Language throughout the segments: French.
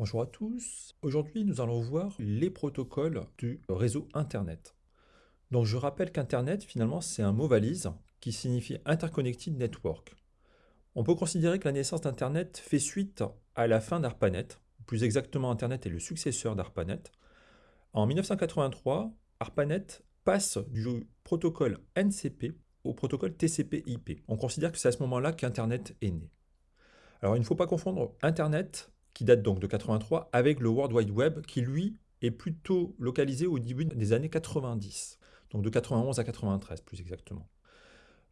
Bonjour à tous. Aujourd'hui, nous allons voir les protocoles du réseau Internet. Donc, je rappelle qu'Internet, finalement, c'est un mot valise qui signifie Interconnected Network. On peut considérer que la naissance d'Internet fait suite à la fin d'ARPANET. Plus exactement, Internet est le successeur d'ARPANET. En 1983, ARPANET passe du protocole NCP au protocole TCP/IP. On considère que c'est à ce moment-là qu'Internet est né. Alors, il ne faut pas confondre Internet qui date donc de 83, avec le World Wide Web, qui lui est plutôt localisé au début des années 90, donc de 91 à 93 plus exactement.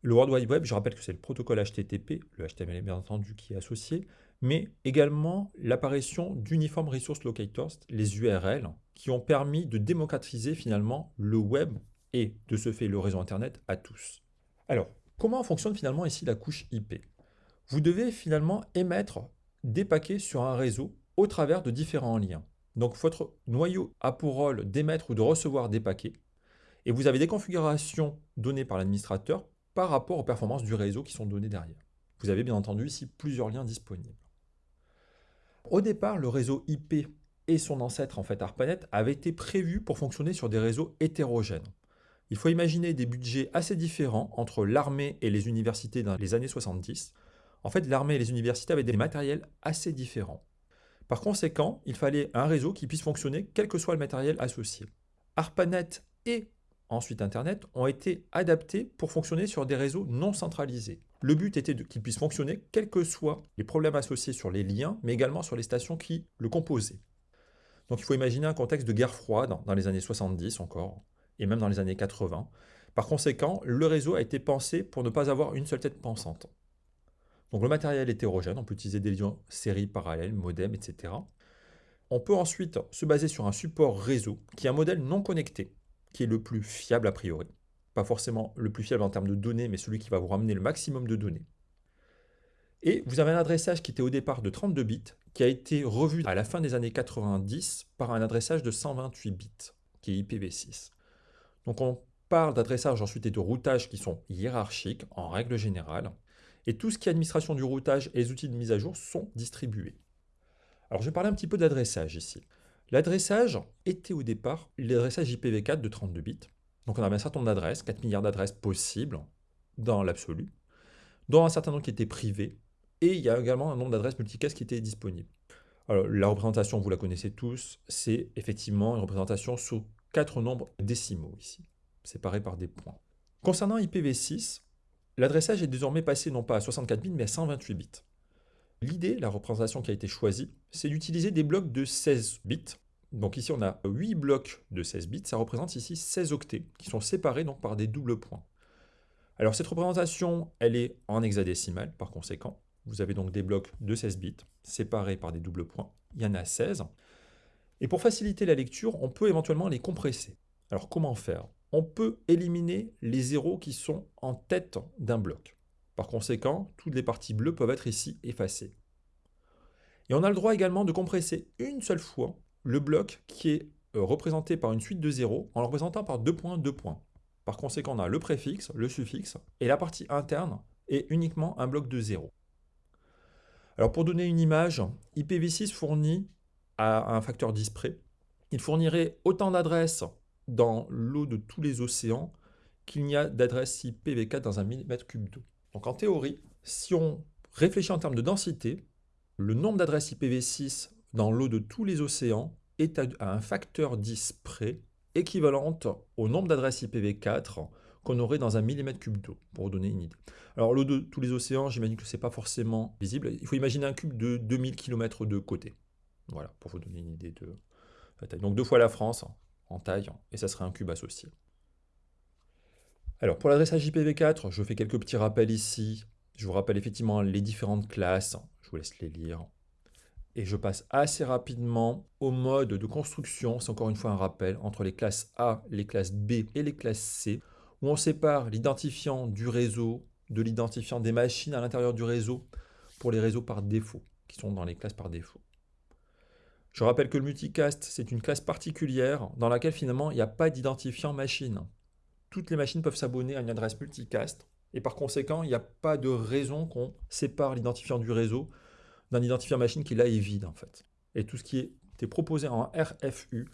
Le World Wide Web, je rappelle que c'est le protocole HTTP, le HTML bien entendu qui est associé, mais également l'apparition d'Uniform Resource Locators, les URL, qui ont permis de démocratiser finalement le web et de ce fait le réseau Internet à tous. Alors, comment fonctionne finalement ici la couche IP Vous devez finalement émettre des paquets sur un réseau au travers de différents liens. Donc votre noyau a pour rôle d'émettre ou de recevoir des paquets et vous avez des configurations données par l'administrateur par rapport aux performances du réseau qui sont données derrière. Vous avez bien entendu ici plusieurs liens disponibles. Au départ, le réseau IP et son ancêtre en fait ARPANET avaient été prévus pour fonctionner sur des réseaux hétérogènes. Il faut imaginer des budgets assez différents entre l'armée et les universités dans les années 70, en fait, l'armée et les universités avaient des matériels assez différents. Par conséquent, il fallait un réseau qui puisse fonctionner quel que soit le matériel associé. ARPANET et ensuite Internet ont été adaptés pour fonctionner sur des réseaux non centralisés. Le but était qu'ils puissent fonctionner quels que soient les problèmes associés sur les liens, mais également sur les stations qui le composaient. Donc il faut imaginer un contexte de guerre froide dans les années 70 encore, et même dans les années 80. Par conséquent, le réseau a été pensé pour ne pas avoir une seule tête pensante. Donc le matériel hétérogène, on peut utiliser des liens séries parallèles, modem, etc. On peut ensuite se baser sur un support réseau qui est un modèle non connecté, qui est le plus fiable a priori. Pas forcément le plus fiable en termes de données, mais celui qui va vous ramener le maximum de données. Et vous avez un adressage qui était au départ de 32 bits, qui a été revu à la fin des années 90 par un adressage de 128 bits, qui est IPv6. Donc on parle d'adressage ensuite et de routage qui sont hiérarchiques en règle générale, et tout ce qui est administration du routage et les outils de mise à jour sont distribués. Alors je vais parler un petit peu d'adressage ici. L'adressage était au départ l'adressage IPv4 de 32 bits. Donc on avait un certain nombre d'adresses, 4 milliards d'adresses possibles dans l'absolu, dont un certain nombre qui étaient privées, et il y a également un nombre d'adresses multicast qui étaient disponibles. Alors la représentation, vous la connaissez tous, c'est effectivement une représentation sous quatre nombres décimaux ici, séparés par des points. Concernant IPv6, L'adressage est désormais passé non pas à 64 bits, mais à 128 bits. L'idée, la représentation qui a été choisie, c'est d'utiliser des blocs de 16 bits. Donc ici, on a 8 blocs de 16 bits, ça représente ici 16 octets, qui sont séparés par des doubles points. Alors cette représentation, elle est en hexadécimal, par conséquent. Vous avez donc des blocs de 16 bits, séparés par des doubles points. Il y en a 16. Et pour faciliter la lecture, on peut éventuellement les compresser. Alors comment faire? On peut éliminer les zéros qui sont en tête d'un bloc. Par conséquent, toutes les parties bleues peuvent être ici effacées. Et on a le droit également de compresser une seule fois le bloc qui est euh, représenté par une suite de zéros en le représentant par deux points, deux points. Par conséquent, on a le préfixe, le suffixe, et la partie interne est uniquement un bloc de zéros. Alors pour donner une image, IPv6 fournit à un facteur 10 près, il fournirait autant d'adresses dans l'eau de tous les océans qu'il n'y a d'adresse IPv4 dans un millimètre cube d'eau. Donc en théorie, si on réfléchit en termes de densité, le nombre d'adresses IPv6 dans l'eau de tous les océans est à un facteur 10 près, équivalente au nombre d'adresses IPv4 qu'on aurait dans un millimètre cube d'eau, pour vous donner une idée. Alors l'eau de tous les océans, j'imagine que ce n'est pas forcément visible. Il faut imaginer un cube de 2000 km de côté. Voilà, pour vous donner une idée de la taille. Donc deux fois la France, en taille, et ça serait un cube associé. Alors pour l'adressage IPv4, je fais quelques petits rappels ici. Je vous rappelle effectivement les différentes classes, je vous laisse les lire. Et je passe assez rapidement au mode de construction, c'est encore une fois un rappel, entre les classes A, les classes B et les classes C, où on sépare l'identifiant du réseau de l'identifiant des machines à l'intérieur du réseau pour les réseaux par défaut, qui sont dans les classes par défaut. Je rappelle que le multicast, c'est une classe particulière dans laquelle finalement il n'y a pas d'identifiant machine. Toutes les machines peuvent s'abonner à une adresse multicast et par conséquent, il n'y a pas de raison qu'on sépare l'identifiant du réseau d'un identifiant machine qui là est vide en fait. et tout ce qui était proposé en RFU,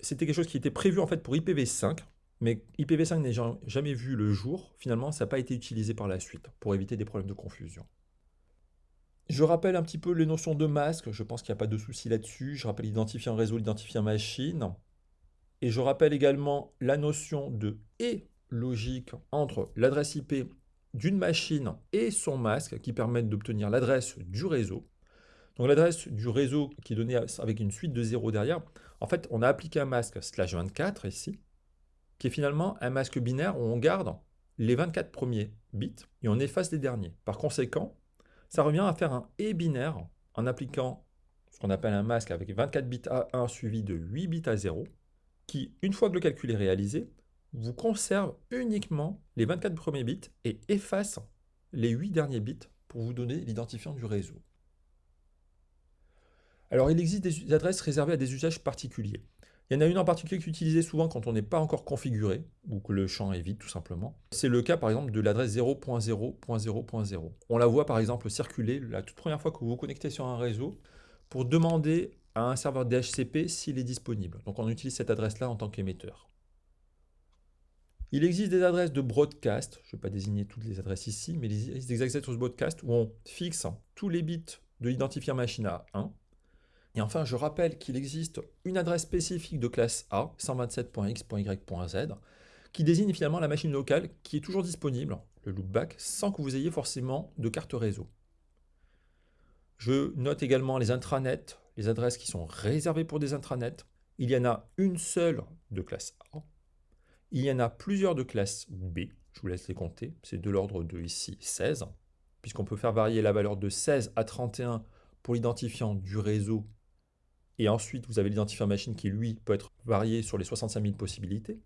c'était quelque chose qui était prévu en fait pour IPv5, mais IPv5 n'a jamais vu le jour. Finalement, ça n'a pas été utilisé par la suite pour éviter des problèmes de confusion. Je rappelle un petit peu les notions de masque, je pense qu'il n'y a pas de souci là-dessus. Je rappelle l'identifiant réseau, l'identifiant machine. Et je rappelle également la notion de et logique entre l'adresse IP d'une machine et son masque qui permettent d'obtenir l'adresse du réseau. Donc l'adresse du réseau qui est donnée avec une suite de 0 derrière, en fait on a appliqué un masque slash 24 ici, qui est finalement un masque binaire où on garde les 24 premiers bits et on efface les derniers. Par conséquent, ça revient à faire un et binaire en appliquant ce qu'on appelle un masque avec 24 bits à 1 suivi de 8 bits à 0, qui, une fois que le calcul est réalisé, vous conserve uniquement les 24 premiers bits et efface les 8 derniers bits pour vous donner l'identifiant du réseau. Alors il existe des adresses réservées à des usages particuliers. Il y en a une en particulier qui est utilisée souvent quand on n'est pas encore configuré, ou que le champ est vide tout simplement. C'est le cas par exemple de l'adresse 0.0.0.0. On la voit par exemple circuler la toute première fois que vous vous connectez sur un réseau pour demander à un serveur DHCP s'il est disponible. Donc on utilise cette adresse-là en tant qu'émetteur. Il existe des adresses de broadcast, je ne vais pas désigner toutes les adresses ici, mais il existe des adresses de broadcast où on fixe tous les bits de l'identifiant machine à 1, et enfin, je rappelle qu'il existe une adresse spécifique de classe A, 127.x.y.z, qui désigne finalement la machine locale qui est toujours disponible, le loopback, sans que vous ayez forcément de carte réseau. Je note également les intranets, les adresses qui sont réservées pour des intranets. Il y en a une seule de classe A. Il y en a plusieurs de classe B. Je vous laisse les compter. C'est de l'ordre de ici 16, puisqu'on peut faire varier la valeur de 16 à 31 pour l'identifiant du réseau et ensuite, vous avez l'identifiant machine qui, lui, peut être varié sur les 65 000 possibilités.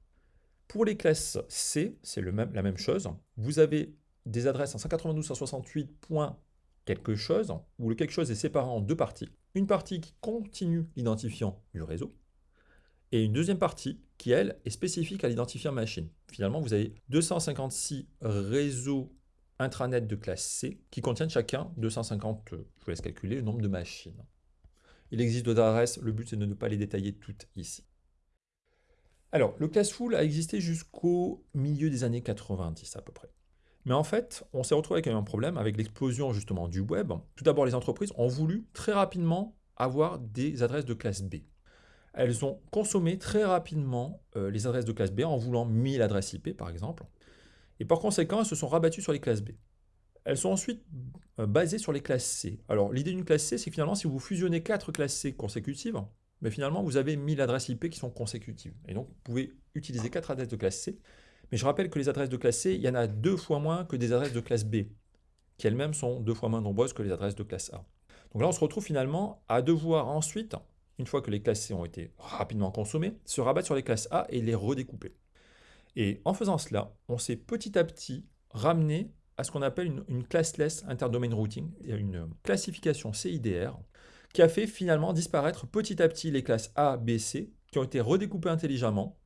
Pour les classes C, c'est même, la même chose. Vous avez des adresses en 192.168. quelque chose, où le quelque chose est séparé en deux parties. Une partie qui continue l'identifiant du réseau, et une deuxième partie qui, elle, est spécifique à l'identifiant machine. Finalement, vous avez 256 réseaux intranet de classe C qui contiennent chacun 250, je vous laisse calculer le nombre de machines. Il existe d'autres adresses, le but c'est de ne pas les détailler toutes ici. Alors, le full a existé jusqu'au milieu des années 90 à peu près. Mais en fait, on s'est retrouvé avec un problème avec l'explosion justement du web. Tout d'abord, les entreprises ont voulu très rapidement avoir des adresses de classe B. Elles ont consommé très rapidement euh, les adresses de classe B en voulant 1000 adresses IP par exemple. Et par conséquent, elles se sont rabattues sur les classes B. Elles sont ensuite euh, basées sur les classes C. Alors l'idée d'une classe C, c'est finalement, si vous fusionnez quatre classes C consécutives, mais finalement, vous avez 1000 adresses IP qui sont consécutives. Et donc, vous pouvez utiliser quatre adresses de classe C. Mais je rappelle que les adresses de classe C, il y en a deux fois moins que des adresses de classe B, qui elles-mêmes sont deux fois moins nombreuses que les adresses de classe A. Donc là, on se retrouve finalement à devoir ensuite, une fois que les classes C ont été rapidement consommées, se rabattre sur les classes A et les redécouper. Et en faisant cela, on s'est petit à petit ramené à ce qu'on appelle une, une, classless interdomain routing, une classification CIDR, qui a fait finalement disparaître petit à petit les classes A, B, C, qui ont été redécoupées intelligemment.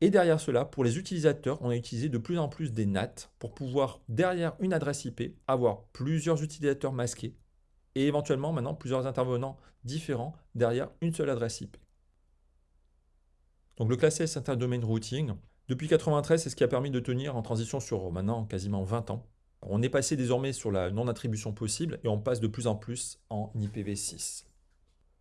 Et derrière cela, pour les utilisateurs, on a utilisé de plus en plus des NAT pour pouvoir, derrière une adresse IP, avoir plusieurs utilisateurs masqués et éventuellement maintenant plusieurs intervenants différents derrière une seule adresse IP. Donc le classless interdomain routing, depuis 93, c'est ce qui a permis de tenir en transition sur maintenant quasiment 20 ans. On est passé désormais sur la non-attribution possible et on passe de plus en plus en IPv6.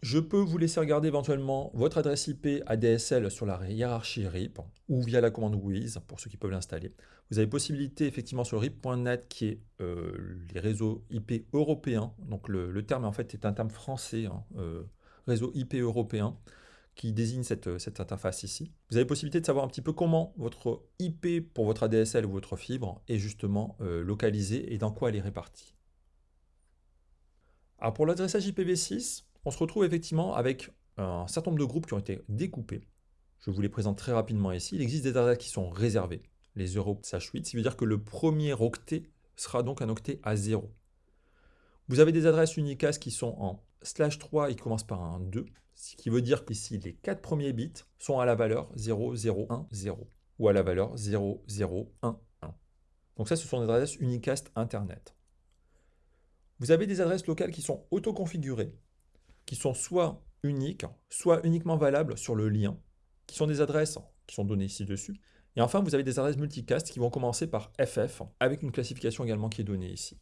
Je peux vous laisser regarder éventuellement votre adresse IP ADSL sur la hiérarchie RIP ou via la commande WIZ pour ceux qui peuvent l'installer. Vous avez possibilité effectivement sur RIP.net qui est euh, les réseaux IP européens. Donc le, terme en fait est un terme français, hein, euh, réseau IP européen qui désigne cette, cette, interface ici. Vous avez possibilité de savoir un petit peu comment votre IP pour votre ADSL ou votre fibre est justement euh, localisée et dans quoi elle est répartie. Pour l'adressage IPv6, on se retrouve effectivement avec un certain nombre de groupes qui ont été découpés. Je vous les présente très rapidement ici. Il existe des adresses qui sont réservées, les 0 8 ce qui veut dire que le premier octet sera donc un octet à 0. Vous avez des adresses unicast qui sont en slash 3 et qui commencent par un 2, ce qui veut dire qu'ici, les quatre premiers bits sont à la valeur 0010 ou à la valeur 0011. Donc ça, ce sont des adresses unicast Internet. Vous avez des adresses locales qui sont auto-configurées. qui sont soit uniques, soit uniquement valables sur le lien, qui sont des adresses qui sont données ici dessus. Et enfin, vous avez des adresses multicast qui vont commencer par FF, avec une classification également qui est donnée ici.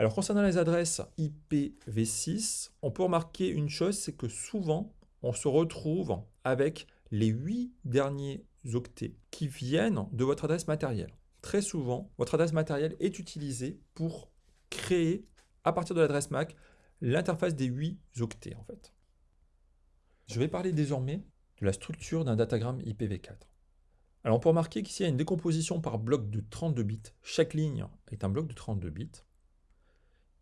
Alors concernant les adresses IPv6, on peut remarquer une chose, c'est que souvent, on se retrouve avec les 8 derniers octets qui viennent de votre adresse matérielle. Très souvent, votre adresse matérielle est utilisée pour créer, à partir de l'adresse MAC, l'interface des 8 octets en fait. Je vais parler désormais de la structure d'un datagramme IPv4. Alors on peut remarquer qu'ici il y a une décomposition par bloc de 32 bits. Chaque ligne est un bloc de 32 bits.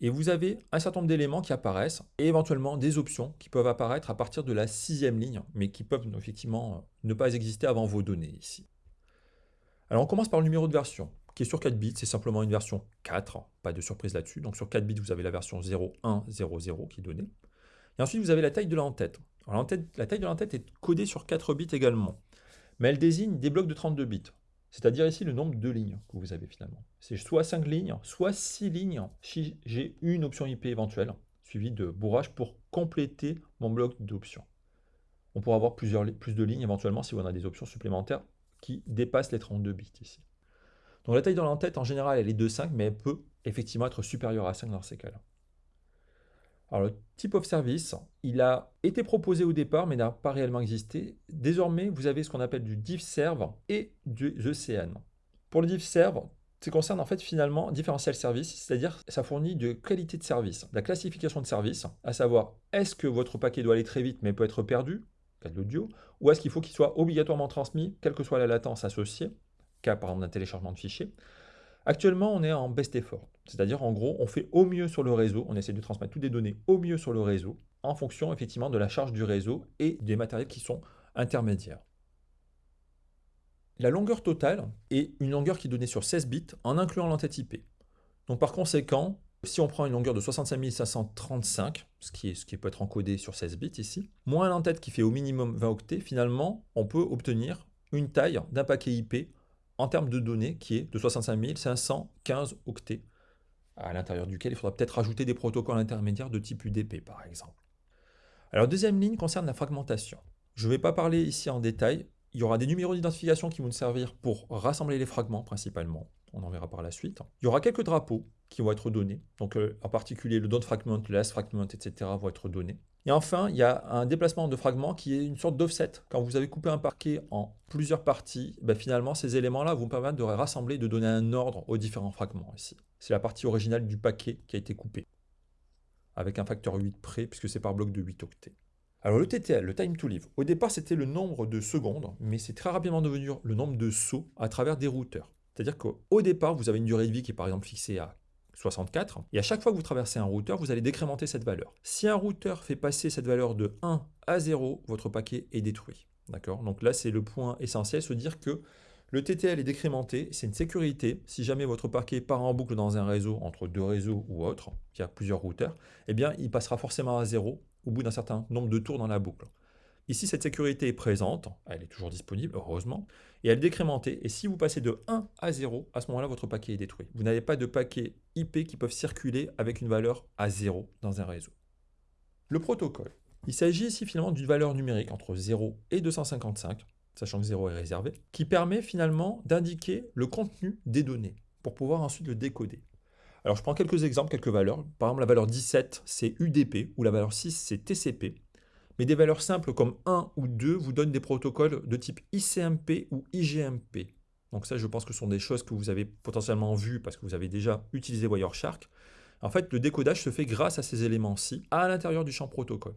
Et vous avez un certain nombre d'éléments qui apparaissent et éventuellement des options qui peuvent apparaître à partir de la sixième ligne, mais qui peuvent effectivement ne pas exister avant vos données ici. Alors on commence par le numéro de version, qui est sur 4 bits, c'est simplement une version 4, pas de surprise là-dessus. Donc sur 4 bits, vous avez la version 0100 qui est donnée. Et ensuite, vous avez la taille de l'entête. la taille de l'entête est codée sur 4 bits également, mais elle désigne des blocs de 32 bits. C'est-à-dire ici le nombre de lignes que vous avez finalement. C'est soit 5 lignes, soit 6 lignes si j'ai une option IP éventuelle, suivie de bourrage pour compléter mon bloc d'options. On pourra avoir plusieurs, plus de lignes éventuellement si on a des options supplémentaires qui dépassent les 32 bits ici. Donc la taille de l'entête en général elle est de 5 mais elle peut effectivement être supérieure à 5 dans ces cas-là. Alors le type of service, il a été proposé au départ mais n'a pas réellement existé. Désormais, vous avez ce qu'on appelle du div serve et du ECN. Pour le div serve, ça concerne en fait finalement différentiel service, c'est-à-dire ça fournit de qualité de service, de la classification de service, à savoir est-ce que votre paquet doit aller très vite mais peut être perdu, cas de l'audio, ou est-ce qu'il faut qu'il soit obligatoirement transmis, quelle que soit la latence associée, cas par exemple d'un téléchargement de fichiers. Actuellement, on est en best effort, c'est-à-dire en gros, on fait au mieux sur le réseau, on essaie de transmettre toutes les données au mieux sur le réseau, en fonction effectivement de la charge du réseau et des matériels qui sont intermédiaires. La longueur totale est une longueur qui est donnée sur 16 bits en incluant l'entête IP. Donc par conséquent, si on prend une longueur de 65 535, ce qui, est, ce qui peut être encodé sur 16 bits ici, moins l'entête qui fait au minimum 20 octets, finalement, on peut obtenir une taille d'un paquet IP en termes de données qui est de 65 515 octets, à l'intérieur duquel il faudra peut-être rajouter des protocoles intermédiaires de type UDP par exemple. Alors deuxième ligne concerne la fragmentation. Je ne vais pas parler ici en détail, il y aura des numéros d'identification qui vont nous servir pour rassembler les fragments principalement, on en verra par la suite. Il y aura quelques drapeaux qui vont être donnés, donc euh, en particulier le don't fragment, le last fragment, etc. vont être donnés. Et enfin, il y a un déplacement de fragments qui est une sorte d'offset. Quand vous avez coupé un parquet en plusieurs parties, ben finalement, ces éléments-là vont permettre de rassembler, de donner un ordre aux différents fragments ici. C'est la partie originale du paquet qui a été coupée, avec un facteur 8 près, puisque c'est par bloc de 8 octets. Alors le TTL, le time to live, au départ c'était le nombre de secondes, mais c'est très rapidement devenu le nombre de sauts à travers des routeurs. C'est-à-dire qu'au départ, vous avez une durée de vie qui est par exemple fixée à 64. Et à chaque fois que vous traversez un routeur, vous allez décrémenter cette valeur. Si un routeur fait passer cette valeur de 1 à 0, votre paquet est détruit. D'accord? Donc là, c'est le point essentiel, se dire que le TTL est décrémenté, c'est une sécurité. Si jamais votre paquet part en boucle dans un réseau, entre deux réseaux ou autre, qui a plusieurs routeurs, eh bien, il passera forcément à 0 au bout d'un certain nombre de tours dans la boucle. Ici, cette sécurité est présente, elle est toujours disponible, heureusement, et elle est décrémentée. Et si vous passez de 1 à 0, à ce moment-là, votre paquet est détruit. Vous n'avez pas de paquets IP qui peuvent circuler avec une valeur à 0 dans un réseau. Le protocole. Il s'agit ici finalement d'une valeur numérique entre 0 et 255, sachant que 0 est réservé, qui permet finalement d'indiquer le contenu des données pour pouvoir ensuite le décoder. Alors je prends quelques exemples, quelques valeurs. Par exemple, la valeur 17, c'est UDP, ou la valeur 6, c'est TCP. Mais des valeurs simples comme 1 ou 2 vous donnent des protocoles de type ICMP ou IGMP. Donc ça, je pense que ce sont des choses que vous avez potentiellement vues parce que vous avez déjà utilisé Wireshark. En fait, le décodage se fait grâce à ces éléments-ci à l'intérieur du champ protocole.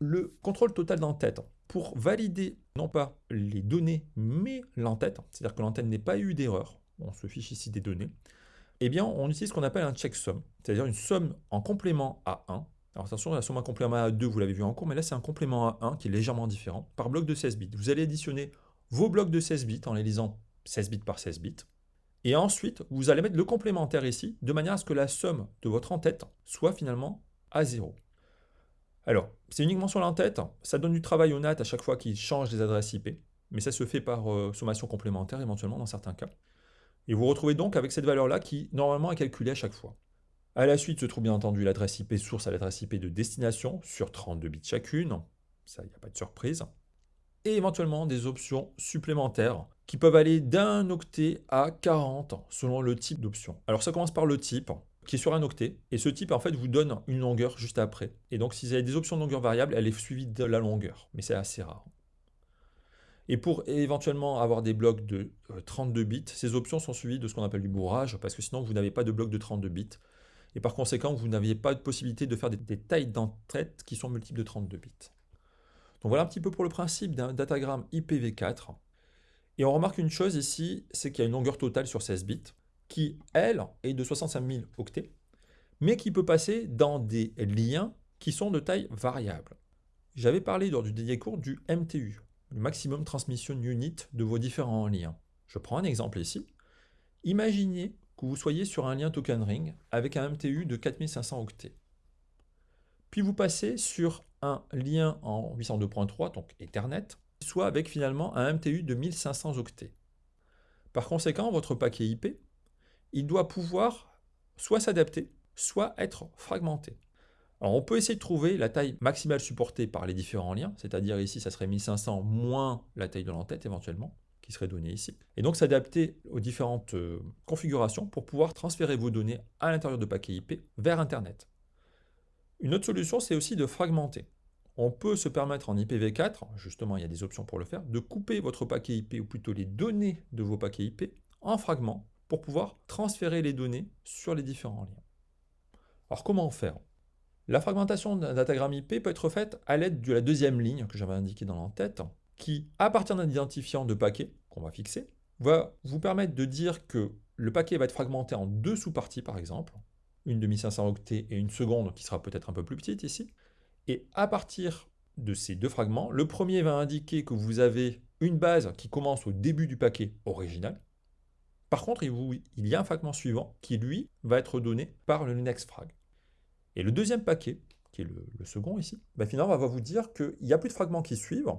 Le contrôle total d'entête, pour valider non pas les données, mais l'entête, c'est-à-dire que l'entête n'ait pas eu d'erreur, on se fiche ici des données, eh bien, on utilise ce qu'on appelle un checksum, c'est-à-dire une somme en complément à 1 alors attention, la somme à complément à 2, vous l'avez vu en cours, mais là c'est un complément à 1 qui est légèrement différent, par bloc de 16 bits. Vous allez additionner vos blocs de 16 bits en les lisant 16 bits par 16 bits. Et ensuite, vous allez mettre le complémentaire ici, de manière à ce que la somme de votre en-tête soit finalement à 0. Alors, c'est uniquement sur l'entête, ça donne du travail au NAT à chaque fois qu'il change des adresses IP, mais ça se fait par euh, sommation complémentaire éventuellement dans certains cas. Et vous retrouvez donc avec cette valeur-là qui, normalement, est calculée à chaque fois. À la suite se trouve bien entendu l'adresse IP source à l'adresse IP de destination sur 32 bits chacune. Ça, il n'y a pas de surprise. Et éventuellement des options supplémentaires qui peuvent aller d'un octet à 40 selon le type d'option. Alors ça commence par le type qui est sur un octet et ce type en fait vous donne une longueur juste après. Et donc si vous avez des options de longueur variable, elle est suivie de la longueur, mais c'est assez rare. Et pour éventuellement avoir des blocs de 32 euh, bits, ces options sont suivies de ce qu'on appelle du bourrage, parce que sinon vous n'avez pas de bloc de 32 bits. Et par conséquent, vous n'aviez pas de possibilité de faire des, tailles d'entrée qui sont multiples de 32 bits. Donc voilà un petit peu pour le principe d'un datagramme IPv4. Et on remarque une chose ici, c'est qu'il y a une longueur totale sur 16 bits, qui, elle, est de 65 000 octets, mais qui peut passer dans des liens qui sont de taille variable. J'avais parlé lors du dédié court du MTU, le Maximum Transmission Unit de vos différents liens. Je prends un exemple ici. Imaginez vous soyez sur un lien token ring avec un MTU de 4500 octets. Puis vous passez sur un lien en 802.3, donc Ethernet, soit avec finalement un MTU de 1500 octets. Par conséquent, votre paquet IP, il doit pouvoir soit s'adapter, soit être fragmenté. Alors on peut essayer de trouver la taille maximale supportée par les différents liens, c'est-à-dire ici ça serait 1500 moins la taille de l'entête éventuellement, qui serait donnée ici. Et donc s'adapter aux différentes euh, configurations pour pouvoir transférer vos données à l'intérieur de paquets IP vers Internet. Une autre solution, c'est aussi de fragmenter. On peut se permettre en IPv4, justement il y a des options pour le faire, de couper votre paquet IP, ou plutôt les données de vos paquets IP, en fragments, pour pouvoir transférer les données sur les différents liens. Alors comment faire? La fragmentation d'un datagramme IP peut être faite à l'aide de la deuxième ligne que j'avais indiquée dans l'entête, qui, à partir d'un identifiant de paquet qu'on va fixer, va vous permettre de dire que le paquet va être fragmenté en deux sous-parties par exemple, une de 1500 octets et une seconde qui sera peut-être un peu plus petite ici. Et à partir de ces deux fragments, le premier va indiquer que vous avez une base qui commence au début du paquet original. Par contre, il y a un fragment suivant qui, lui, va être donné par le next frag. Et le deuxième paquet, qui est le, second ici, bah finalement, va vous dire qu'il n'y a plus de fragments qui suivent,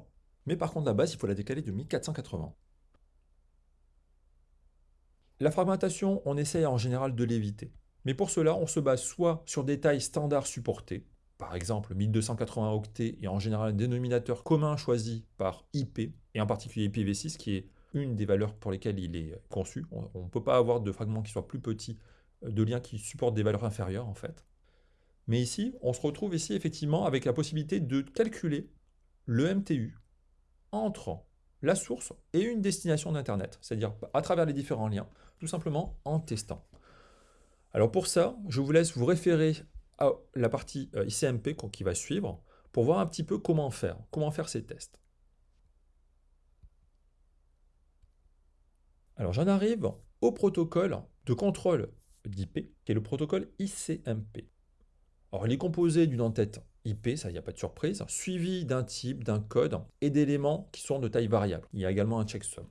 mais par contre, la base, il faut la décaler de 1480. La fragmentation, on essaye en général de l'éviter. Mais pour cela, on se base soit sur des tailles standards supportées, par exemple 1280 octets et en général un dénominateur commun choisi par IP, et en particulier IPv6 qui est une des valeurs pour lesquelles il est conçu. On ne peut pas avoir de fragments qui soient plus petits, euh, de liens qui supportent des valeurs inférieures en fait. Mais ici, on se retrouve ici effectivement avec la possibilité de calculer le MTU entre la source et une destination d'Internet, c'est-à-dire à travers les différents liens, tout simplement en testant. Alors pour ça, je vous laisse vous référer à la partie euh, ICMP qui va suivre pour voir un petit peu comment faire, comment faire ces tests. Alors j'en arrive au protocole de contrôle d'IP, qui est le protocole ICMP. Alors, il est composé d'une entête IP, ça, il n'y a pas de surprise, suivi d'un type, d'un code et d'éléments qui sont de taille variable. Il y a également un checksum.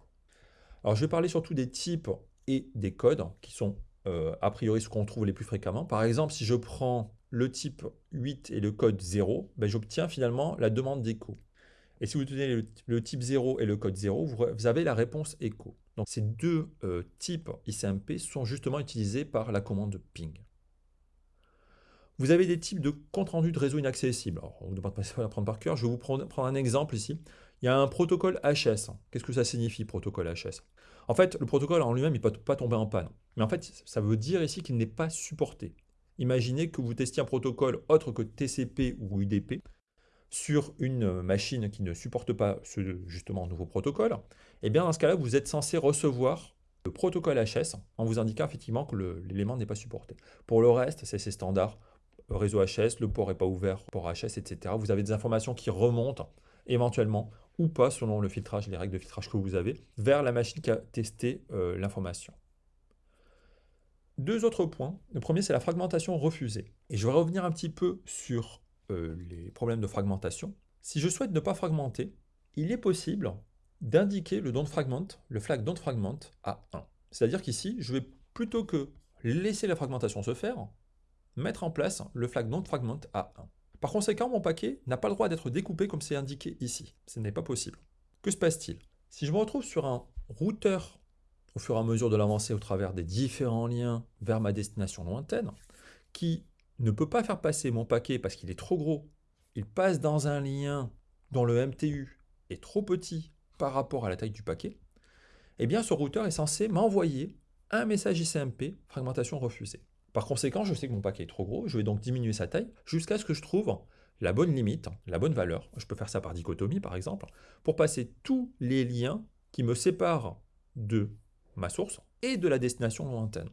Alors, je vais parler surtout des types et des codes qui sont euh, a priori ce qu'on trouve les plus fréquemment. Par exemple, si je prends le type 8 et le code 0, ben, j'obtiens finalement la demande d'écho. Et si vous tenez le, type 0 et le code 0, vous, avez la réponse écho. Donc ces deux euh, types ICMP sont justement utilisés par la commande ping. Vous avez des types de compte rendu de réseau inaccessible. Alors, on ne demande pas prendre par cœur. Je vais vous prendre, un exemple ici. Il y a un protocole HS. Qu'est-ce que ça signifie, protocole HS En fait, le protocole en lui-même, il ne peut pas tomber en panne. Mais en fait, ça veut dire ici qu'il n'est pas supporté. Imaginez que vous testiez un protocole autre que TCP ou UDP sur une machine qui ne supporte pas ce justement nouveau protocole. Et eh bien dans ce cas-là, vous êtes censé recevoir le protocole HS en vous indiquant effectivement que l'élément n'est pas supporté. Pour le reste, c'est ces standards réseau HS, le port n'est pas ouvert, port HS, etc. Vous avez des informations qui remontent éventuellement ou pas selon le filtrage, les règles de filtrage que vous avez, vers la machine qui a testé euh, l'information. Deux autres points. Le premier, c'est la fragmentation refusée. Et je vais revenir un petit peu sur euh, les problèmes de fragmentation. Si je souhaite ne pas fragmenter, il est possible d'indiquer le don't fragment, le flag don't fragment à 1. C'est-à-dire qu'ici, je vais plutôt que laisser la fragmentation se faire, mettre en place le flag non fragment à 1. Par conséquent, mon paquet n'a pas le droit d'être découpé comme c'est indiqué ici. Ce n'est pas possible. Que se passe-t-il? Si je me retrouve sur un routeur au fur et à mesure de l'avancée au travers des différents liens vers ma destination lointaine, qui ne peut pas faire passer mon paquet parce qu'il est trop gros, il passe dans un lien dont le MTU est trop petit par rapport à la taille du paquet, eh bien ce routeur est censé m'envoyer un message ICMP fragmentation refusée. Par conséquent, je sais que mon paquet est trop gros, je vais donc diminuer sa taille jusqu'à ce que je trouve la bonne limite, la bonne valeur. Je peux faire ça par dichotomie par exemple, pour passer tous les liens qui me séparent de ma source et de la destination lointaine.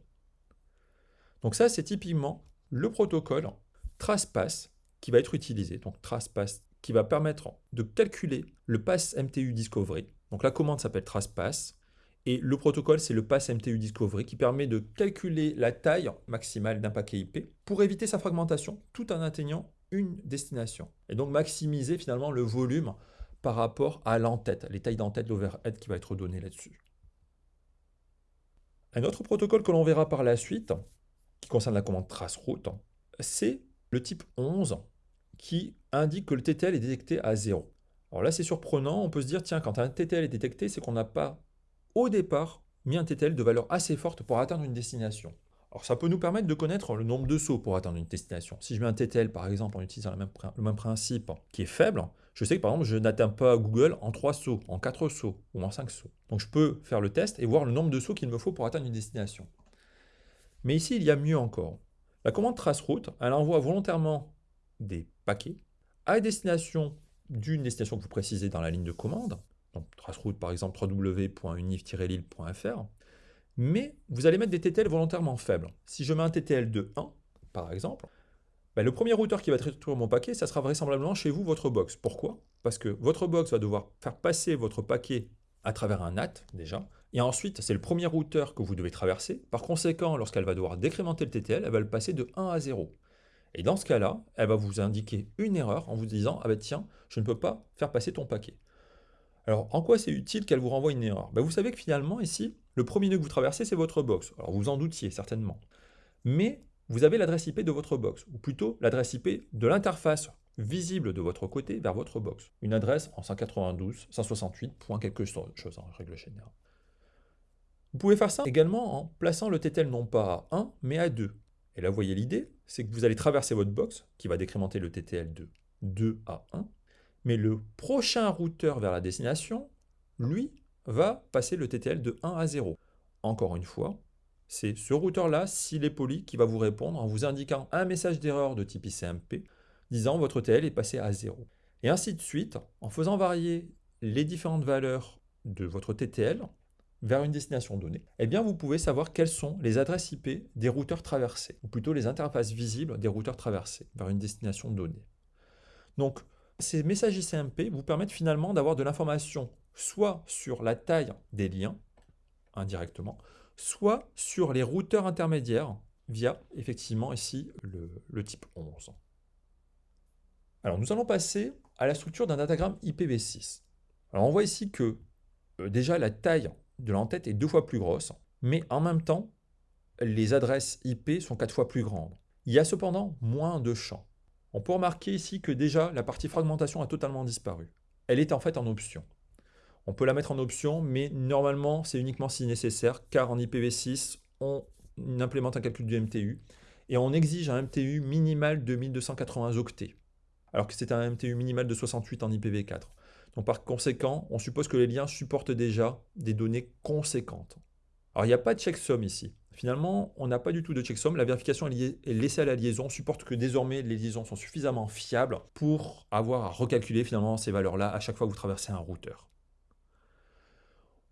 Donc ça, c'est typiquement le protocole TracePass qui va être utilisé. Donc TracePass qui va permettre de calculer le pass MTU Discovery. Donc la commande s'appelle TracePass et le protocole, c'est le pass MTU Discovery qui permet de calculer la taille maximale d'un paquet IP pour éviter sa fragmentation tout en atteignant une destination. Et donc maximiser finalement le volume par rapport à l'entête, les tailles d'entête, l'overhead qui va être donné là-dessus. Un autre protocole que l'on verra par la suite, qui concerne la commande traceroute, c'est le type 11 qui indique que le TTL est détecté à 0. Alors là, c'est surprenant, on peut se dire, tiens, quand un TTL est détecté, c'est qu'on n'a pas, au départ, mis un TTL de valeur assez forte pour atteindre une destination. Alors ça peut nous permettre de connaître le nombre de sauts pour atteindre une destination. Si je mets un TTL par exemple en utilisant le même, principe qui est faible, je sais que par exemple je n'atteins pas Google en 3 sauts, en 4 sauts ou en 5 sauts. Donc je peux faire le test et voir le nombre de sauts qu'il me faut pour atteindre une destination. Mais ici il y a mieux encore. La commande traceroute, elle envoie volontairement des paquets à destination d'une destination que vous précisez dans la ligne de commande, donc traceroute par exemple www.unif-lille.fr, mais vous allez mettre des TTL volontairement faibles. Si je mets un TTL de 1, par exemple, ben, le premier routeur qui va traiter mon paquet, ça sera vraisemblablement chez vous votre box. Pourquoi? Parce que votre box va devoir faire passer votre paquet à travers un NAT déjà, et ensuite c'est le premier routeur que vous devez traverser. Par conséquent, lorsqu'elle va devoir décrémenter le TTL, elle va le passer de 1 à 0. Et dans ce cas-là, elle va vous indiquer une erreur en vous disant « Ah ben tiens, je ne peux pas faire passer ton paquet ». Alors, en quoi c'est utile qu'elle vous renvoie une erreur? Ben, Vous savez que finalement, ici, le premier nœud que vous traversez, c'est votre box. Alors, vous en doutiez certainement. Mais vous avez l'adresse IP de votre box, ou plutôt l'adresse IP de l'interface visible de votre côté vers votre box. Une adresse en 192, 168, point quelque chose en règle générale. Vous pouvez faire ça également en plaçant le TTL non pas à 1, mais à 2. Et là, vous voyez l'idée, c'est que vous allez traverser votre box, qui va décrémenter le TTL de 2 à 1, mais le prochain routeur vers la destination, lui, va passer le TTL de 1 à 0. Encore une fois, c'est ce routeur-là, s'il est poli, qui va vous répondre en vous indiquant un message d'erreur de type ICMP, disant votre TTL est passé à 0. Et ainsi de suite, en faisant varier les différentes valeurs de votre TTL vers une destination donnée, eh bien vous pouvez savoir quelles sont les adresses IP des routeurs traversés, ou plutôt les interfaces visibles des routeurs traversés vers une destination donnée. Donc, ces messages ICMP vous permettent finalement d'avoir de l'information soit sur la taille des liens, indirectement, soit sur les routeurs intermédiaires via, effectivement, ici, le, type 11. Alors, nous allons passer à la structure d'un datagramme IPv6. Alors, on voit ici que, euh, déjà, la taille de l'entête est deux fois plus grosse, mais en même temps, les adresses IP sont quatre fois plus grandes. Il y a cependant moins de champs. On peut remarquer ici que déjà la partie fragmentation a totalement disparu. Elle est en fait en option. On peut la mettre en option, mais normalement c'est uniquement si nécessaire, car en IPv6, on implémente un calcul du MTU, et on exige un MTU minimal de 1280 octets, alors que c'est un MTU minimal de 68 en IPv4. Donc par conséquent, on suppose que les liens supportent déjà des données conséquentes. Alors il n'y a pas de checksum ici. Finalement, on n'a pas du tout de checksum. La vérification est laissée à la liaison, supporte que désormais les liaisons sont suffisamment fiables pour avoir à recalculer finalement ces valeurs-là à chaque fois que vous traversez un routeur.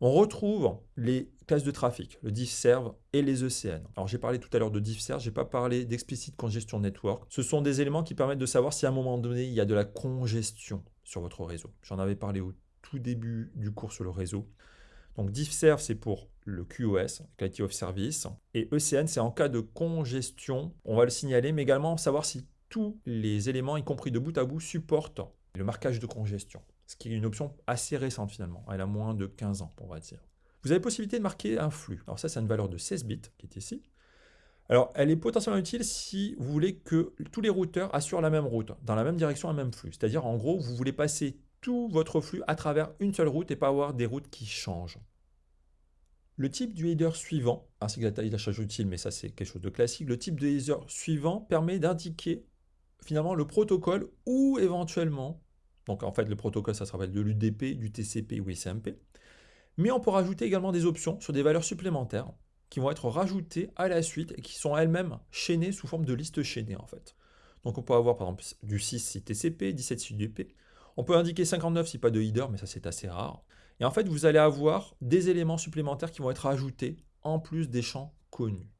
On retrouve les classes de trafic, le diffserv et les ECN. Alors j'ai parlé tout à l'heure de diffserv, je n'ai pas parlé d'explicit congestion network. Ce sont des éléments qui permettent de savoir si à un moment donné il y a de la congestion sur votre réseau. J'en avais parlé au tout début du cours sur le réseau. Donc diffserv c'est pour le QoS, Quality of Service, et ECN, c'est en cas de congestion, on va le signaler, mais également savoir si tous les éléments, y compris de bout à bout, supportent le marquage de congestion, ce qui est une option assez récente finalement, elle a moins de 15 ans, on va dire. Vous avez possibilité de marquer un flux. Alors ça, c'est une valeur de 16 bits qui est ici. Alors, elle est potentiellement utile si vous voulez que tous les routeurs assurent la même route, dans la même direction, un même flux. C'est-à-dire, en gros, vous voulez passer tout votre flux à travers une seule route et pas avoir des routes qui changent. Le type du header suivant, ainsi que la taille d'achat utile, mais ça c'est quelque chose de classique, le type de header suivant permet d'indiquer finalement le protocole ou éventuellement, donc en fait le protocole ça se de l'UDP, du TCP ou SMP, mais on peut rajouter également des options sur des valeurs supplémentaires qui vont être rajoutées à la suite et qui sont elles-mêmes chaînées sous forme de liste chaînée en fait. Donc on peut avoir par exemple du 6 si TCP, 17 si UDP. On peut indiquer 59 si pas de header, mais ça c'est assez rare. Et en fait, vous allez avoir des éléments supplémentaires qui vont être ajoutés en plus des champs connus.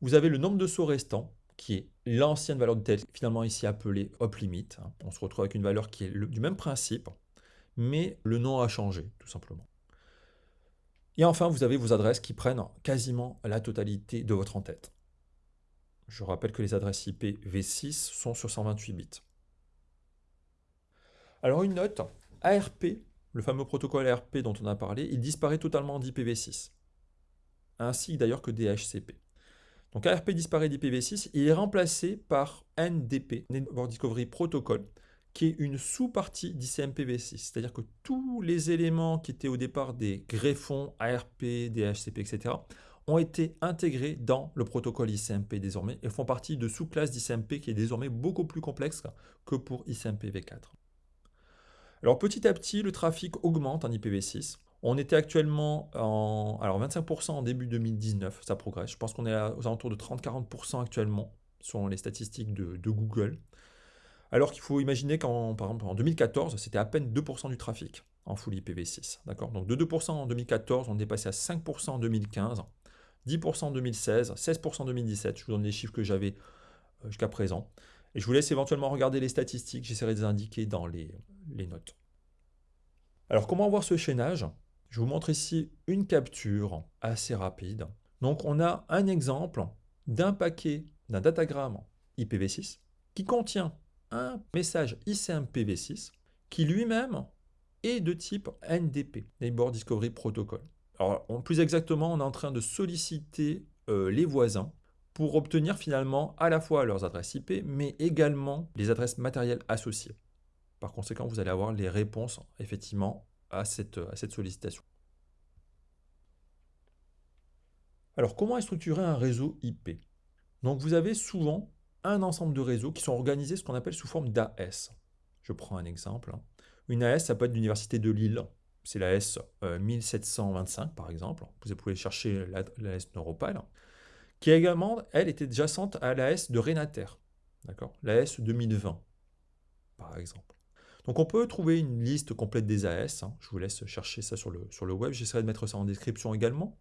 Vous avez le nombre de sauts restants, qui est l'ancienne valeur de tel, finalement ici appelée hop limit. On se retrouve avec une valeur qui est du même principe, mais le nom a changé, tout simplement. Et enfin, vous avez vos adresses qui prennent quasiment la totalité de votre en-tête. Je rappelle que les adresses IP V6 sont sur 128 bits. Alors une note, ARP, le fameux protocole ARP dont on a parlé, il disparaît totalement d'IPv6, ainsi d'ailleurs que DHCP. Donc ARP disparaît d'IPv6, il est remplacé par NDP, Network Discovery Protocol, qui est une sous-partie d'ICMPv6. C'est-à-dire que tous les éléments qui étaient au départ des greffons, ARP, DHCP, etc., ont été intégrés dans le protocole ICMP désormais et font partie de sous-classes d'ICMP qui est désormais beaucoup plus complexe que pour ICMPv4. Alors petit à petit, le trafic augmente en IPv6. On était actuellement en alors 25% en début 2019, ça progresse. Je pense qu'on est aux alentours de 30-40% actuellement, selon les statistiques de, Google. Alors qu'il faut imaginer qu'en par exemple en 2014, c'était à peine 2% du trafic en full IPv6. D'accord? Donc de 2% en 2014, on est passé à 5% en 2015, 10% en 2016, 16% en 2017. Je vous donne les chiffres que j'avais euh, jusqu'à présent. Et je vous laisse éventuellement regarder les statistiques, j'essaierai de les indiquer dans les, notes. Alors comment voir ce chaînage? Je vous montre ici une capture assez rapide. Donc on a un exemple d'un paquet, d'un datagramme IPv6 qui contient un message ICMPv6 qui lui-même est de type NDP, Neighbor Discovery Protocol. Alors plus exactement, on est en train de solliciter euh, les voisins pour obtenir finalement à la fois leurs adresses IP, mais également les adresses matérielles associées. Par conséquent, vous allez avoir les réponses effectivement à cette, sollicitation. Alors, comment est structuré un réseau IP Donc, vous avez souvent un ensemble de réseaux qui sont organisés ce qu'on appelle sous forme d'AS. Je prends un exemple. Une AS, ça peut être l'Université de Lille. C'est l'AS 1725, euh, par exemple. Vous pouvez chercher l'AS Neuropal. Qui également, elle, était adjacente à l'AS de Renater. D'accord? L'AS 2020, par exemple. Donc on peut trouver une liste complète des AS, hein. je vous laisse chercher ça sur le, sur le web, j'essaierai de mettre ça en description également.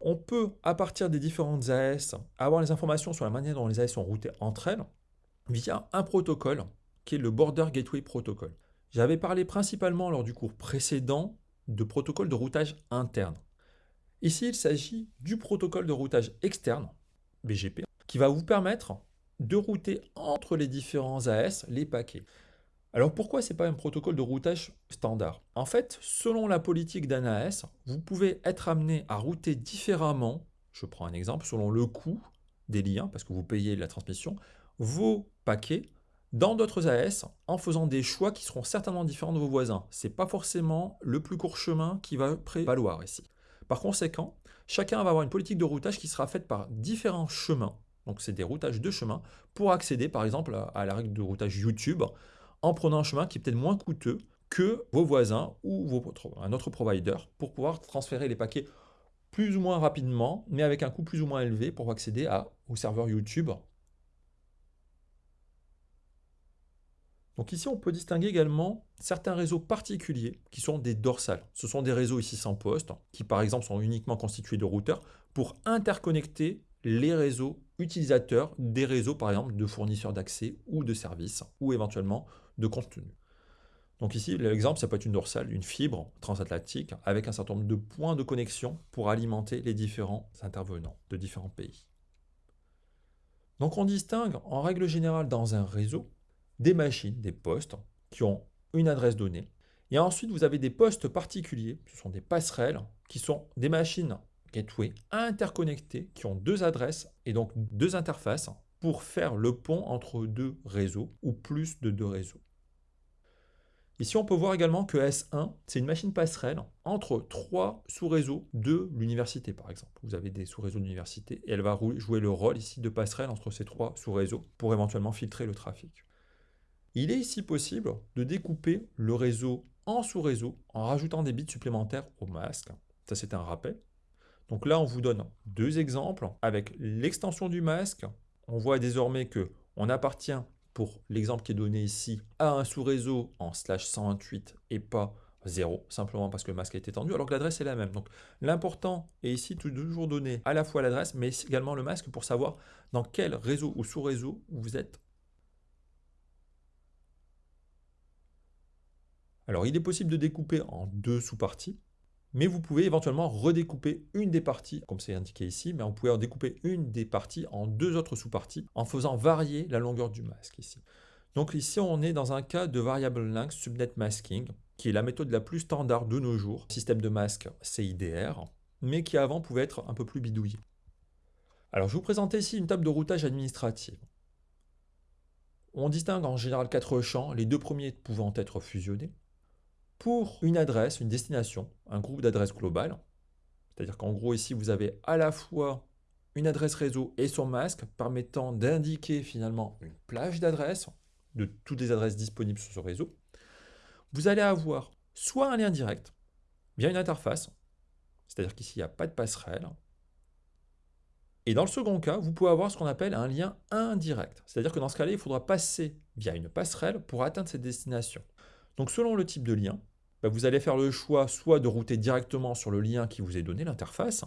On peut, à partir des différentes AS, avoir les informations sur la manière dont les AS sont routées entre elles via un protocole qui est le Border Gateway Protocol. J'avais parlé principalement lors du cours précédent de protocole de routage interne. Ici, il s'agit du protocole de routage externe, BGP, qui va vous permettre de router entre les différents AS les paquets. Alors pourquoi ce n'est pas un protocole de routage standard? En fait, selon la politique d'un AS, vous pouvez être amené à router différemment, je prends un exemple, selon le coût des liens, parce que vous payez la transmission, vos paquets dans d'autres AS en faisant des choix qui seront certainement différents de vos voisins. Ce n'est pas forcément le plus court chemin qui va prévaloir ici. Par conséquent, chacun va avoir une politique de routage qui sera faite par différents chemins. Donc c'est des routages de chemins pour accéder par exemple à la règle de routage YouTube en prenant un chemin qui est peut-être moins coûteux que vos voisins ou un autre provider pour pouvoir transférer les paquets plus ou moins rapidement, mais avec un coût plus ou moins élevé pour accéder à, au serveur YouTube. Donc ici, on peut distinguer également certains réseaux particuliers qui sont des dorsales. Ce sont des réseaux ici sans poste, qui par exemple sont uniquement constitués de routeurs pour interconnecter les réseaux utilisateurs des réseaux par exemple de fournisseurs d'accès ou de services ou éventuellement de contenu. Donc ici, l'exemple, ça peut être une dorsale, une fibre transatlantique avec un certain nombre de points de connexion pour alimenter les différents intervenants de différents pays. Donc on distingue en règle générale dans un réseau des machines, des postes qui ont une adresse donnée. Et ensuite, vous avez des postes particuliers, ce sont des passerelles, qui sont des machines gateway interconnectés qui ont deux adresses et donc deux interfaces pour faire le pont entre deux réseaux ou plus de deux réseaux. Ici, on peut voir également que S1, c'est une machine passerelle entre trois sous-réseaux de l'université, par exemple. Vous avez des sous-réseaux d'université et elle va jouer le rôle ici de passerelle entre ces trois sous-réseaux pour éventuellement filtrer le trafic. Il est ici possible de découper le réseau en sous-réseau en rajoutant des bits supplémentaires au masque. Ça, c'est un rappel. Donc là, on vous donne deux exemples avec l'extension du masque. On voit désormais que on appartient pour l'exemple qui est donné ici, à un sous-réseau en slash 128 et pas 0, simplement parce que le masque a été étendu, alors que l'adresse est la même. Donc l'important est ici toujours donner à la fois l'adresse, mais également le masque pour savoir dans quel réseau ou sous-réseau vous êtes. Alors il est possible de découper en deux sous-parties mais vous pouvez éventuellement redécouper une des parties, comme c'est indiqué ici, mais on pouvez découper une des parties en deux autres sous-parties en faisant varier la longueur du masque ici. Donc ici, on est dans un cas de variable length subnet masking, qui est la méthode la plus standard de nos jours, système de masque CIDR, mais qui avant pouvait être un peu plus bidouillé. Alors je vous présente ici une table de routage administrative. On distingue en général quatre champs, les deux premiers pouvant être fusionnés pour une adresse, une destination, un groupe d'adresses globales. C'est-à-dire qu'en gros, ici, vous avez à la fois une adresse réseau et son masque permettant d'indiquer finalement une plage d'adresses de toutes les adresses disponibles sur ce réseau. Vous allez avoir soit un lien direct via une interface, c'est-à-dire qu'ici, il n'y a pas de passerelle. Et dans le second cas, vous pouvez avoir ce qu'on appelle un lien indirect. C'est-à-dire que dans ce cas-là, il faudra passer via une passerelle pour atteindre cette destination. Donc selon le type de lien, bah, vous allez faire le choix soit de router directement sur le lien qui vous est donné, l'interface,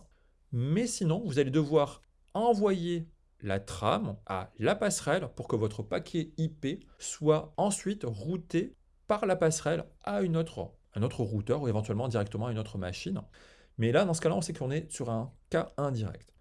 mais sinon vous allez devoir envoyer la trame à la passerelle pour que votre paquet IP soit ensuite routé par la passerelle à un autre routeur ou éventuellement directement à une autre machine. Mais là, dans ce cas-là, on sait qu'on est sur un cas indirect.